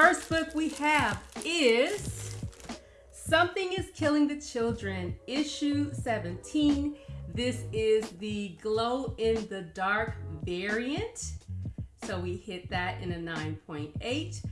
first book we have is Something is Killing the Children, issue 17. This is the glow in the dark variant. So we hit that in a 9.8.